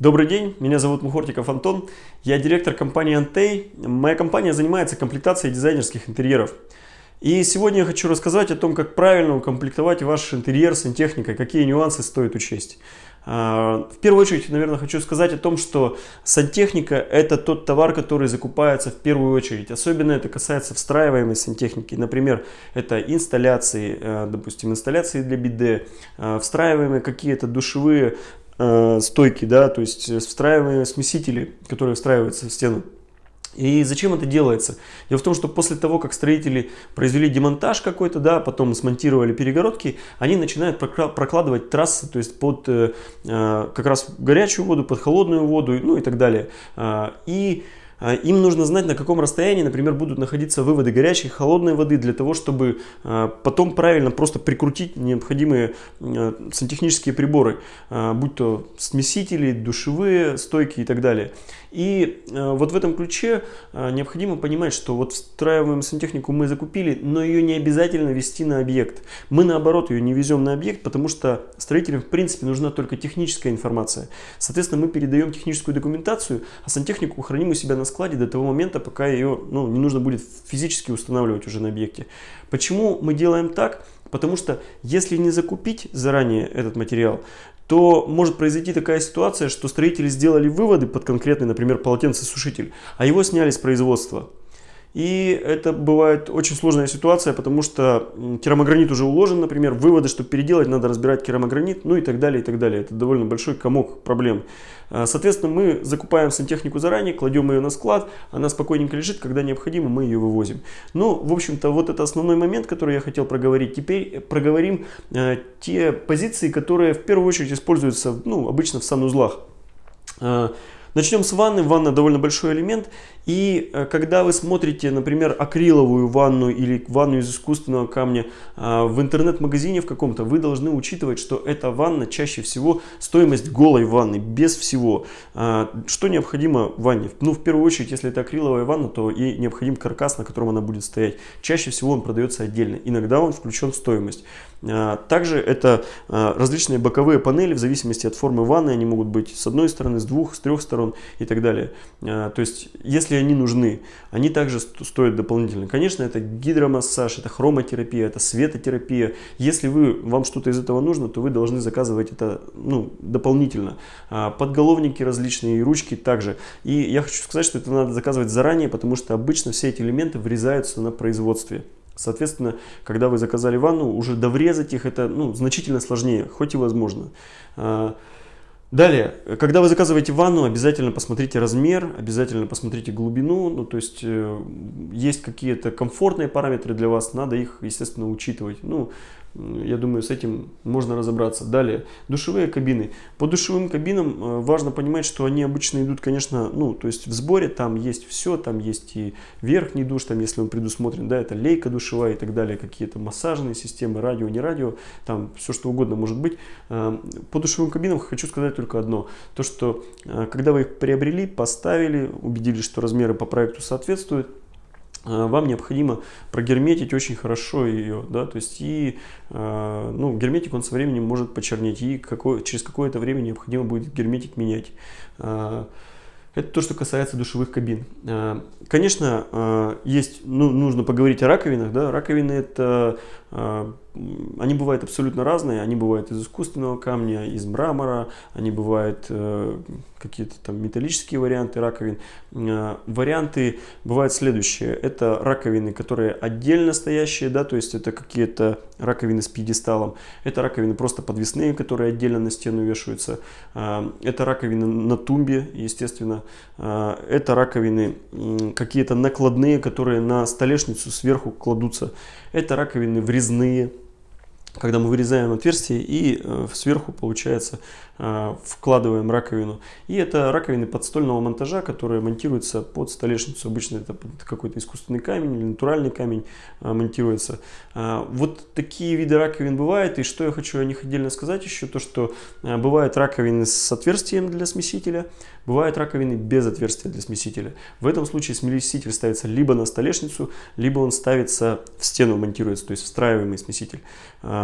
Добрый день, меня зовут Мухортиков Антон, я директор компании Antey. Моя компания занимается комплектацией дизайнерских интерьеров. И сегодня я хочу рассказать о том, как правильно укомплектовать ваш интерьер сантехникой, какие нюансы стоит учесть. А, в первую очередь, наверное, хочу сказать о том, что сантехника – это тот товар, который закупается в первую очередь. Особенно это касается встраиваемой сантехники. Например, это инсталляции, э, допустим, инсталляции для биде, э, встраиваемые какие-то душевые стойки, да, то есть встраиваемые смесители, которые встраиваются в стену. И зачем это делается? Дело в том, что после того, как строители произвели демонтаж какой-то, да, потом смонтировали перегородки, они начинают прокладывать трассы, то есть под э, э, как раз горячую воду, под холодную воду, ну и так далее. Э, и а, им нужно знать, на каком расстоянии, например, будут находиться выводы горячей и холодной воды, для того, чтобы а, потом правильно просто прикрутить необходимые а, сантехнические приборы, будь то смесители, душевые стойки и так далее. И вот в этом ключе необходимо понимать, что вот встраиваемую сантехнику мы закупили, но ее не обязательно вести на объект. Мы наоборот ее не везем на объект, потому что строителям в принципе нужна только техническая информация. Соответственно, мы передаем техническую документацию, а сантехнику храним у себя на складе до того момента, пока ее ну, не нужно будет физически устанавливать уже на объекте. Почему мы делаем так? Потому что если не закупить заранее этот материал, то может произойти такая ситуация, что строители сделали выводы под конкретный, например, полотенцесушитель, а его сняли с производства. И это бывает очень сложная ситуация, потому что керамогранит уже уложен, например, выводы, чтобы переделать, надо разбирать керамогранит, ну и так далее, и так далее. Это довольно большой комок проблем. А, соответственно, мы закупаем сантехнику заранее, кладем ее на склад, она спокойненько лежит, когда необходимо, мы ее вывозим. Ну, в общем-то, вот это основной момент, который я хотел проговорить. Теперь проговорим э, те позиции, которые в первую очередь используются, ну, обычно в санузлах. А, начнем с ванны. Ванна довольно большой элемент. И э, когда вы смотрите, например, акриловую ванну или ванну из искусственного камня а, в интернет-магазине в каком-то, вы должны учитывать, что эта ванна чаще всего стоимость голой ванны, без всего. А, что необходимо в ванне? Ну, в первую очередь, если это акриловая ванна, то и необходим каркас, на котором она будет стоять. Чаще всего он продается отдельно. Иногда он включен в стоимость. А, также это различные боковые панели, в зависимости от формы ванны, они могут быть с одной стороны, с двух, с трех сторон и так далее. То есть, если если они нужны, они также стоят дополнительно. Конечно, это гидромассаж, это хромотерапия, это светотерапия. Если вы, вам что-то из этого нужно, то вы должны заказывать это ну, дополнительно. А, подголовники различные, ручки также. И я хочу сказать, что это надо заказывать заранее, потому что обычно все эти элементы врезаются на производстве. Соответственно, когда вы заказали ванну, уже доврезать их это ну, значительно сложнее, хоть и возможно. Далее, когда вы заказываете ванну, обязательно посмотрите размер, обязательно посмотрите глубину, ну то есть э, есть какие-то комфортные параметры для вас, надо их, естественно, учитывать. Ну, я думаю, с этим можно разобраться. Далее, душевые кабины. По душевым кабинам э, важно понимать, что они обычно идут, конечно, ну, то есть в сборе там есть все, там есть и верхний душ, там, если он предусмотрен, да, это лейка душевая и так далее, какие-то массажные системы, радио, не радио, там все что угодно может быть. Э, по душевым кабинам хочу сказать только одно, то, что э, когда вы их приобрели, поставили, убедились, что размеры по проекту соответствуют, Э, вам необходимо прогерметить очень хорошо ее, да, то есть и, э, ну, герметик он со временем может почернеть, и какое, через какое-то время необходимо будет герметик менять. Это то, что касается душевых кабин. Конечно, есть, ну, нужно поговорить о раковинах. Да? Раковины это они бывают абсолютно разные, они бывают из искусственного камня, из мрамора, они бывают э, какие-то там металлические варианты раковин. Э, варианты бывают следующие. Это раковины, которые отдельно стоящие, да, то есть это какие-то раковины с пьедесталом. Это раковины просто подвесные, которые отдельно на стену вешаются. Э, это раковины на тумбе, естественно. Э, это раковины э, какие-то накладные, которые на столешницу сверху кладутся. Это раковины врезные, когда мы вырезаем отверстие и э, сверху получается э, вкладываем раковину. И это раковины подстольного монтажа, которые монтируются под столешницу. Обычно это какой-то искусственный камень или натуральный камень э, монтируется. Вот такие виды раковин бывают. И что я хочу о них отдельно сказать еще, то что бывают раковины с отверстием для смесителя, бывают раковины без отверстия для смесителя. В этом случае смеситель ставится либо на столешницу, либо он ставится в стену монтируется, то есть встраиваемый смеситель.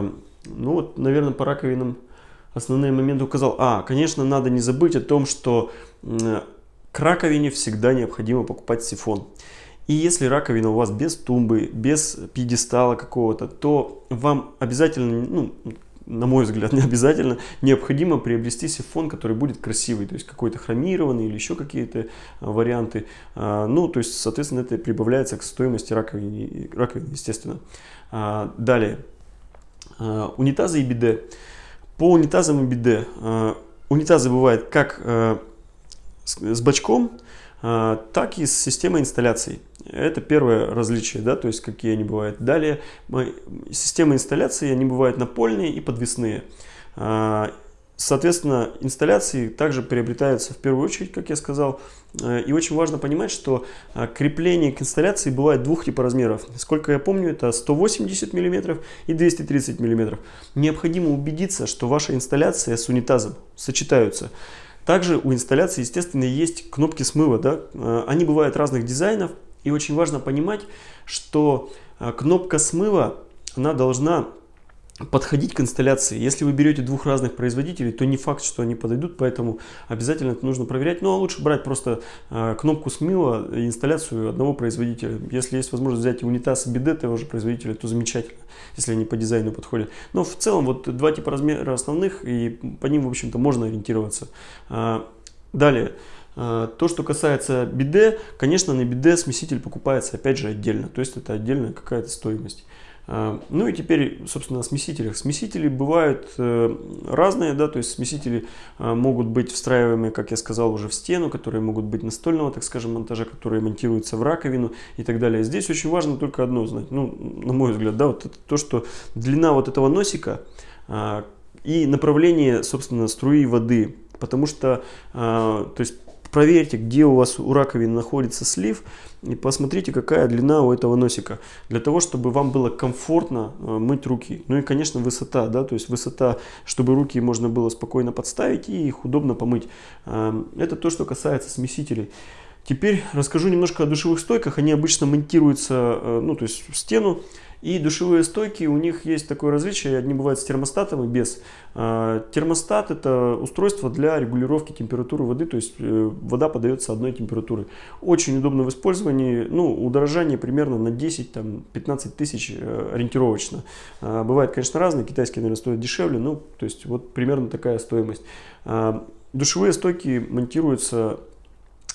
Ну вот, наверное, по раковинам основные моменты указал. А, конечно, надо не забыть о том, что к раковине всегда необходимо покупать сифон. И если раковина у вас без тумбы, без пьедестала какого-то, то вам обязательно, ну, на мой взгляд, не обязательно, необходимо приобрести сифон, который будет красивый, то есть какой-то хромированный или еще какие-то а, варианты. А, ну, то есть, соответственно, это прибавляется к стоимости раковины, раковины естественно. А, далее, унитазы и биде. По унитазам и биде. Унитазы бывают как с бачком, так и с системой инсталляции. Это первое различие, да, то есть какие они бывают. Далее системы инсталляции, они бывают напольные и подвесные. Соответственно, инсталляции также приобретаются в первую очередь, как я сказал. А, и очень важно понимать, что а, крепление к инсталляции бывает двух типа размеров. Сколько я помню, это 180 мм и 230 мм. Необходимо убедиться, что ваша инсталляция с унитазом сочетаются. Также у инсталляции, естественно, есть кнопки смыва. Да? Они бывают разных дизайнов. И очень важно понимать, что кнопка смыва, она должна подходить к инсталляции. Если вы берете двух разных производителей, то не факт, что они подойдут, поэтому обязательно это нужно проверять. Ну а лучше брать просто э, кнопку смыва и инсталляцию одного производителя. Если есть возможность взять унитаз и биде того же производителя, то замечательно, если они по дизайну подходят. Но в целом вот два типа размера основных, и по ним, в общем-то, можно ориентироваться. А, далее. А, то, что касается биде, конечно, на биде смеситель покупается опять же отдельно, то есть это отдельная какая-то стоимость. А, ну и теперь, собственно, о смесителях. Смесители бывают э, разные, да, то есть смесители а, могут быть встраиваемые, как я сказал, уже в стену, которые могут быть настольного, так скажем, монтажа, которые монтируются в раковину и так далее. Здесь очень важно только одно знать, ну, на мой взгляд, да, вот это то, что длина вот этого носика и направление, собственно, струи воды, потому что, то есть проверьте, где у вас у раковины находится слив и посмотрите, какая длина у этого носика, для того, чтобы вам было комфортно э, мыть руки. Ну и, конечно, высота, да, то есть высота, чтобы руки можно было спокойно подставить и их удобно помыть. Эм, это то, что касается смесителей. Теперь расскажу немножко о душевых стойках. Они обычно монтируются, э, ну, то есть в стену. И душевые стойки, у них есть такое различие, одни бывают с термостатом и без. А, термостат это устройство для регулировки температуры воды, то есть э, вода подается одной температуры. Очень удобно в использовании, ну, удорожание примерно на 10-15 тысяч э, ориентировочно. Бывает, конечно, разные, китайские, наверное, стоят дешевле, ну, то есть вот примерно такая стоимость. Душевые стойки монтируются Э,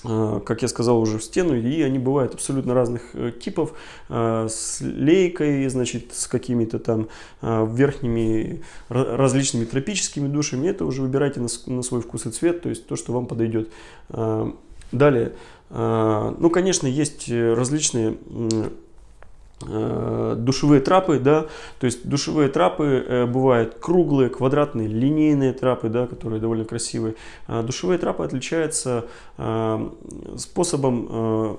как я сказал, уже в стену, и они бывают абсолютно разных э, типов, э, с лейкой, значит, с какими-то там верхними различными тропическими душами, это уже выбирайте на свой вкус и цвет, то есть то, что вам подойдет. Далее, ну, конечно, есть различные Э, душевые трапы, да, то есть душевые трапы э, бывают круглые, квадратные, линейные трапы, да, которые довольно красивые. А душевые трапы отличаются э, способом э,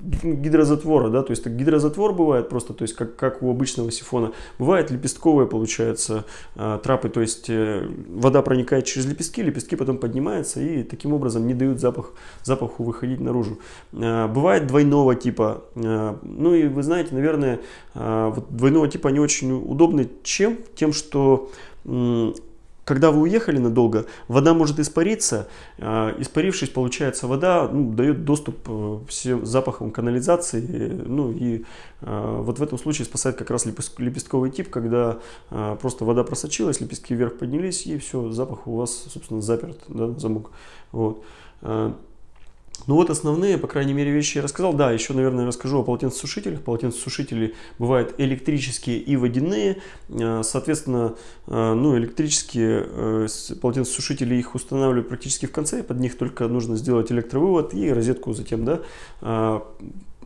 гидрозатвора, да, то есть гидрозатвор бывает просто, то есть как, как у обычного сифона. Бывает лепестковые, получается, э, трапы, то есть э, вода проникает через лепестки, лепестки потом поднимаются и таким образом не дают запах, запаху выходить наружу. Э, бывает двойного типа, э, ну и вы знаете, наверное, вот двойного типа они очень удобны чем? Тем, что когда вы уехали надолго, вода может испариться. А, испарившись, получается, вода ну, дает доступ э, всем запахам канализации. Ну и а, вот в этом случае спасает как раз лепестковый тип, когда а, просто вода просочилась, лепестки вверх поднялись, и все, запах у вас, собственно, заперт, да, замок. Вот. Ну вот основные, по крайней мере, вещи я рассказал. Да, еще, наверное, расскажу о полотенцесушителях. Полотенцесушители бывают электрические и водяные. Э, соответственно, э, ну, электрические э, полотенцесушители их устанавливают практически в конце. Под них только нужно сделать электровывод и розетку затем, да,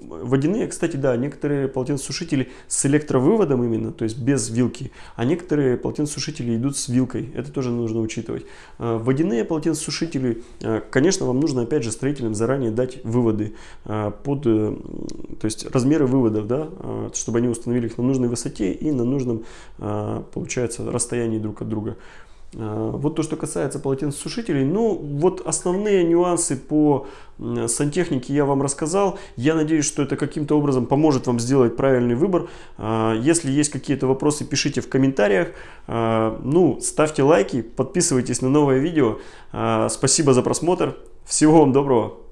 Водяные, кстати, да, некоторые полотенцесушители с электровыводом именно, то есть без вилки, а некоторые полотенцесушители идут с вилкой, это тоже нужно учитывать. А, водяные полотенцесушители, а, конечно, вам нужно опять же строителям заранее дать выводы а, под, э, то есть размеры выводов, да, чтобы они установили их на нужной высоте и на нужном, получается, расстоянии друг от друга. Э, вот то, что касается полотенцесушителей, ну вот основные нюансы по сантехнике я вам рассказал. Я надеюсь, что это каким-то образом поможет вам сделать правильный выбор. Э, если есть какие-то вопросы, пишите в комментариях. Э, ну, ставьте лайки, подписывайтесь на новое видео. Спасибо за просмотр. Всего вам доброго.